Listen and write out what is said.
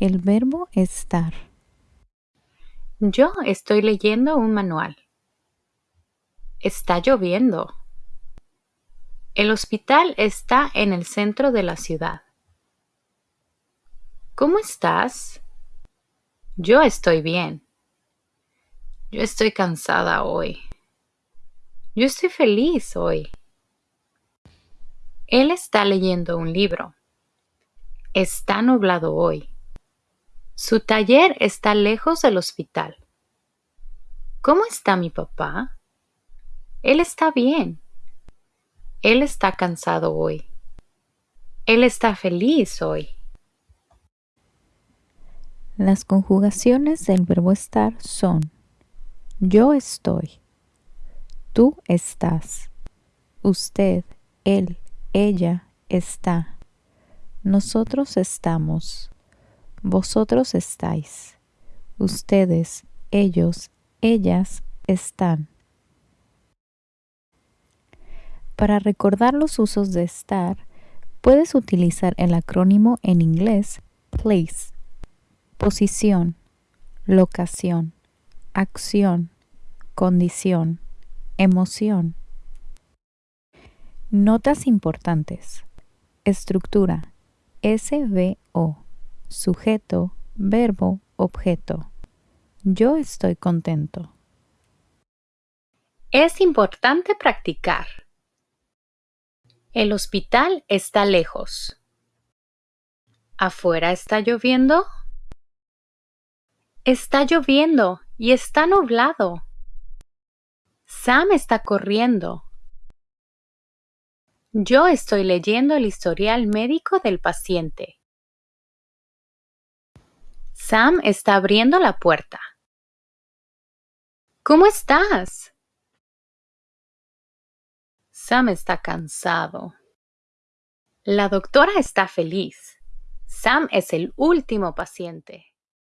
El verbo estar. Yo estoy leyendo un manual. Está lloviendo. El hospital está en el centro de la ciudad. ¿Cómo estás? Yo estoy bien. Yo estoy cansada hoy. Yo estoy feliz hoy. Él está leyendo un libro. Está nublado hoy. Su taller está lejos del hospital. ¿Cómo está mi papá? Él está bien. Él está cansado hoy. Él está feliz hoy. Las conjugaciones del verbo estar son yo estoy, tú estás, usted, él, ella está, nosotros estamos, vosotros estáis, ustedes, ellos, ellas están. Para recordar los usos de estar, puedes utilizar el acrónimo en inglés place, posición, locación, acción, condición, emoción. Notas importantes. Estructura. SVO. Sujeto, verbo, objeto. Yo estoy contento. Es importante practicar. El hospital está lejos. ¿Afuera está lloviendo? Está lloviendo y está nublado. Sam está corriendo. Yo estoy leyendo el historial médico del paciente. Sam está abriendo la puerta. ¿Cómo estás? Sam está cansado. La doctora está feliz. Sam es el último paciente.